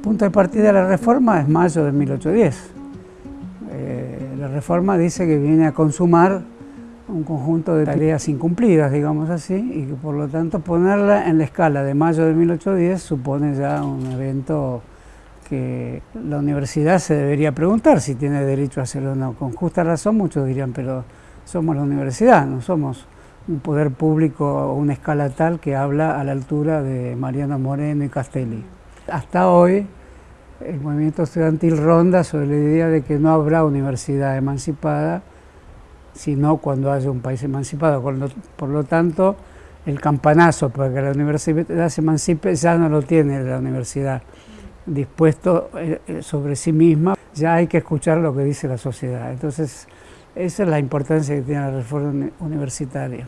punto de partida de la reforma es mayo de 1810. Eh, la reforma dice que viene a consumar un conjunto de tareas incumplidas, digamos así, y que por lo tanto ponerla en la escala de mayo de 1810 supone ya un evento que la universidad se debería preguntar si tiene derecho a hacerlo o no. Con justa razón muchos dirían, pero somos la universidad, no somos un poder público o una escala tal que habla a la altura de Mariano Moreno y Castelli. Hasta hoy el movimiento estudiantil ronda sobre la idea de que no habrá universidad emancipada, sino cuando haya un país emancipado. Por lo tanto, el campanazo para que la universidad se emancipe ya no lo tiene la universidad dispuesto eh, eh, sobre sí misma, ya hay que escuchar lo que dice la sociedad. Entonces, esa es la importancia que tiene la reforma universitaria.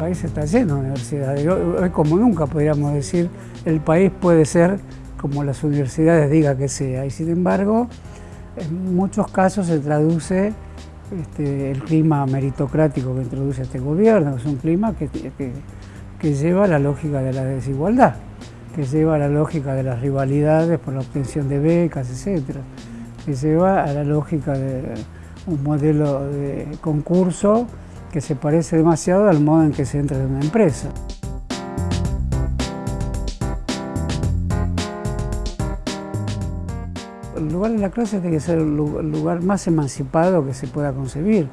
País está lleno de universidades. Hoy, como nunca podríamos decir, el país puede ser como las universidades diga que sea. Y sin embargo, en muchos casos se traduce este, el clima meritocrático que introduce este gobierno, es un clima que, lleva a la lógica de la desigualdad, que lleva a la lógica de las rivalidades por la obtención de becas, etc. Que lleva a la lógica de un modelo de concurso que se parece demasiado al modo en que se entra en una empresa. el lugar de la clase tiene que ser el lugar más emancipado que se pueda concebir.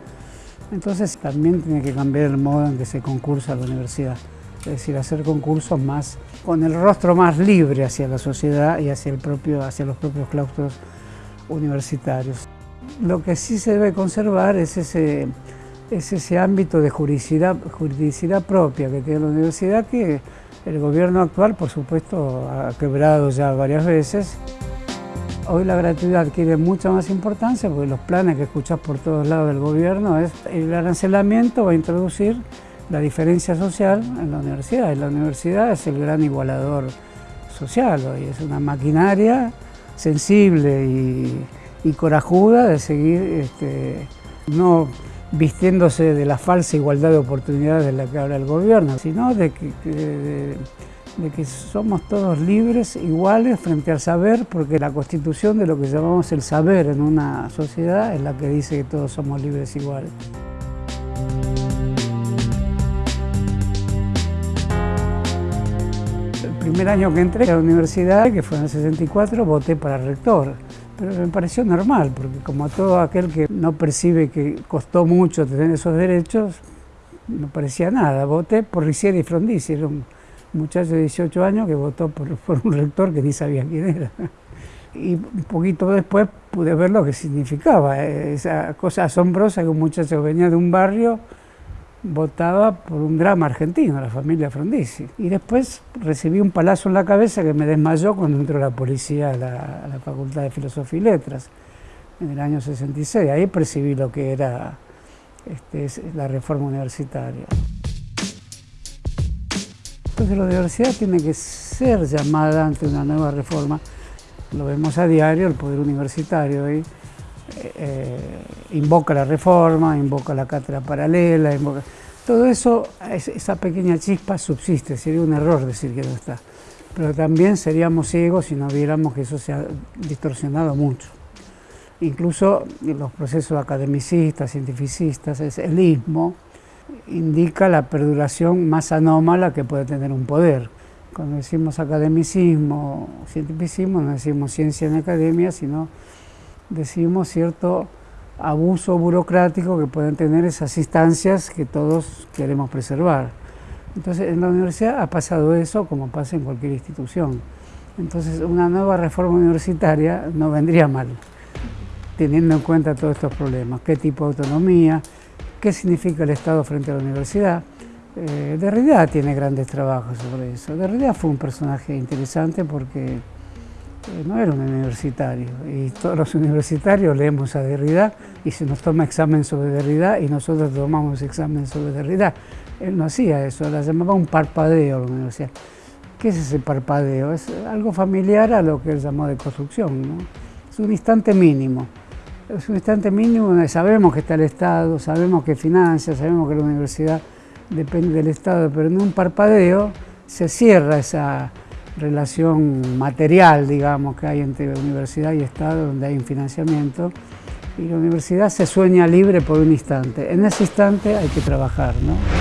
Entonces también tiene que cambiar el modo en que se concursa a la universidad. Es decir, hacer concursos más con el rostro más libre hacia la sociedad y hacia, el propio, hacia los propios claustros universitarios. Lo que sí se debe conservar es ese, es ese ámbito de juridicidad, propia que tiene la universidad que el gobierno actual, por supuesto, ha quebrado ya varias veces. Hoy la gratuidad adquiere mucha más importancia porque los planes que escuchas por todos lados del gobierno es el arancelamiento va a introducir la diferencia social en la universidad. Y la universidad es el gran igualador social hoy, es una maquinaria sensible y, corajuda de seguir este, no vistiéndose de la falsa igualdad de oportunidades de la que habla el gobierno, sino de que somos todos libres, iguales frente al saber, porque la constitución de lo que llamamos el saber en una sociedad es la que dice que todos somos libres iguales. El primer año que entré a la universidad, que fue en el 64, voté para rector. Pero me pareció normal, porque como todo aquel que no percibe que costó mucho tener esos derechos, no parecía nada. Voté por Riciera y Frondizi, muchacho de 18 años que votó por, un rector que ni sabía quién era. Y un poquito después pude ver lo que significaba, eh, esa cosa asombrosa que un muchacho venía de un barrio votaba por un drama argentino, la familia Frondizi. Y después recibí un palazo en la cabeza que me desmayó cuando entró la policía a la, Facultad de Filosofía y Letras en el año 66. Ahí percibí lo que era este, la reforma universitaria. Entonces la universidad tiene que ser llamada ante una nueva reforma. Lo vemos a diario, el poder universitario eh, invoca la reforma, invoca la cátedra paralela, todo eso, esa pequeña chispa subsiste, sería un error decir que no está. Pero también seríamos ciegos si no viéramos que eso se ha distorsionado mucho. Incluso los procesos academicistas, cientificistas, es el ismo, indica la perduración más anómala que puede tener un poder. Cuando decimos academicismo, cientificismo, no decimos ciencia en academia, sino decimos cierto abuso burocrático que pueden tener esas instancias que todos queremos preservar. Entonces, en la universidad ha pasado eso como pasa en cualquier institución. Entonces, una nueva reforma universitaria no vendría mal, teniendo en cuenta todos estos problemas. ¿Qué tipo de autonomía? ¿Qué significa el Estado frente a la universidad? Eh, tiene grandes trabajos sobre eso. Derrida fue un personaje interesante porque no era un universitario y todos los universitarios leemos a Derrida y se nos toma examen sobre Derrida y nosotros tomamos examen sobre Derrida. Él no hacía eso, la llamaba un parpadeo la universidad. ¿Qué es ese parpadeo? Es algo familiar a lo que él llamó de construcción. Es un instante mínimo es un instante mínimo donde sabemos que está el Estado, sabemos que financia, sabemos que la universidad depende del Estado, pero en un parpadeo se cierra esa relación material, digamos, que hay entre universidad y Estado, donde hay un financiamiento, y la universidad se sueña libre por un instante. En ese instante hay que trabajar, ¿no?